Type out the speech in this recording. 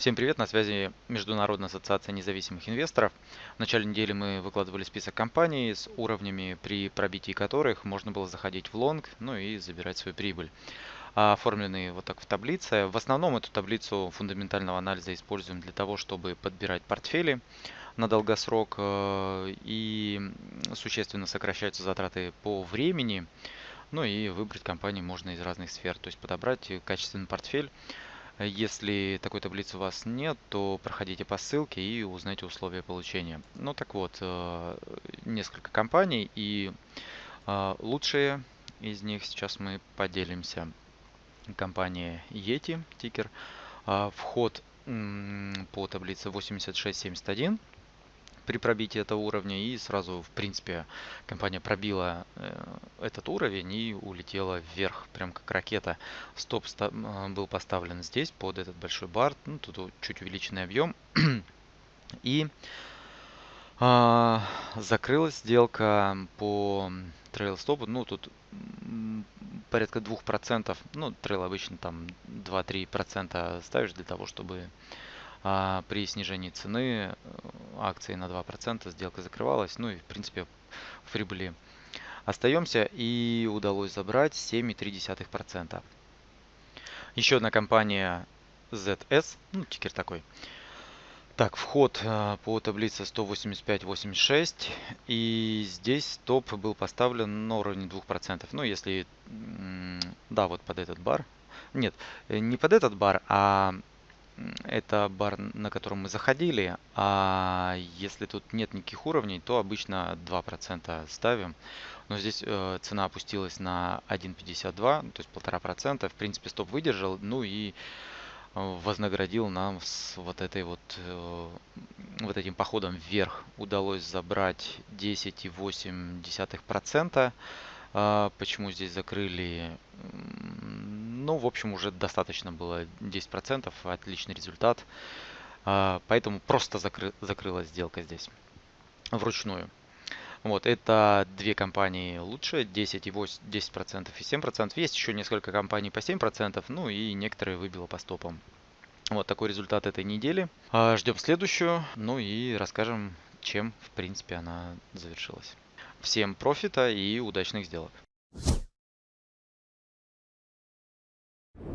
Всем привет, на связи Международная ассоциация независимых инвесторов. В начале недели мы выкладывали список компаний с уровнями, при пробитии которых можно было заходить в лонг, ну и забирать свою прибыль. Оформлены вот так в таблице. В основном эту таблицу фундаментального анализа используем для того, чтобы подбирать портфели на долгосрок э, и существенно сокращаются затраты по времени. Ну и выбрать компании можно из разных сфер, то есть подобрать качественный портфель если такой таблицы у вас нет, то проходите по ссылке и узнайте условия получения. Ну так вот, э, несколько компаний и э, лучшие из них сейчас мы поделимся. Компания Yeti, тикер. Э, вход по таблице 8671 при пробитии этого уровня и сразу, в принципе, компания пробила э, этот уровень и улетела вверх, прям как ракета. Стоп э, был поставлен здесь под этот большой бар, ну, тут чуть увеличенный объем. И а, закрылась сделка по трейл стопу, ну тут порядка 2%, ну трейл обычно там 2-3% ставишь для того, чтобы а при снижении цены э, акции на 2% сделка закрывалась. Ну и в принципе в прибыли остаемся и удалось забрать 7,3%. Еще одна компания ZS, ну тикер такой. Так, вход э, по таблице 185.86 и здесь топ был поставлен на уровне 2%. Ну если, да, вот под этот бар. Нет, э, не под этот бар, а это бар, на котором мы заходили, а если тут нет никаких уровней, то обычно 2% ставим. Но здесь э, цена опустилась на 1.52, то есть 1,5%. В принципе, стоп выдержал, ну и э, вознаградил нам с вот этой вот э, вот этим походом вверх удалось забрать 10,8%. А почему здесь закрыли ну, в общем, уже достаточно было 10%, отличный результат. А, поэтому просто закры закрылась сделка здесь вручную. Вот, это две компании лучше, 10 и 8, 10% и 7%. Есть еще несколько компаний по 7%, ну и некоторые выбило по стопам. Вот такой результат этой недели. А, ждем следующую, ну и расскажем, чем, в принципе, она завершилась. Всем профита и удачных сделок!